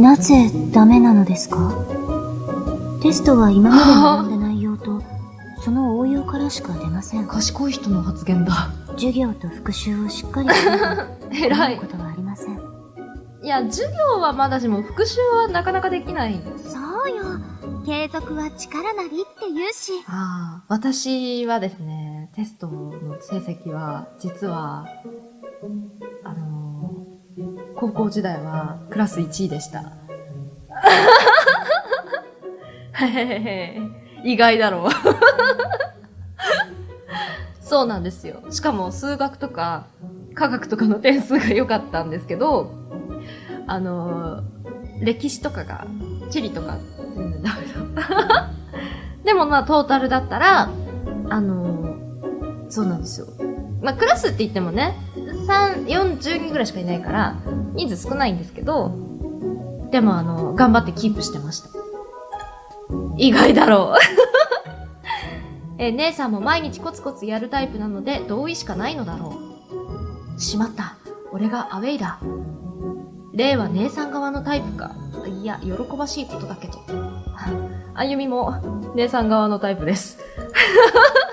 なぜダメなのですか？テストは今まで学んだ内容と、その応用からしか出ません。賢い人の発言だ。授業と復習をしっかりすれば、偉いこ。とはありません。いや、授業はまだしも復習はなかなかできない。そうよ。継続は力なりって言うし。ああ、私はですね、テストの成績は、実は、あのー高校時代はクラス1位でした。へへへへ意外だろう。そうなんですよ。しかも数学とか科学とかの点数が良かったんですけど、あのー歴史とかが、地理とか全然ダメだった。でもまあトータルだったら、あのーそうなんですよ。まあクラスって言ってもね、3、40人ぐらいしかいないから、人数少ないんですけど、でもあの、頑張ってキープしてました。意外だろう。え、姉さんも毎日コツコツやるタイプなので同意しかないのだろう。しまった。俺がアウェイだ。レイは姉さん側のタイプか。いや、喜ばしいことだけど。あゆみも、姉さん側のタイプです。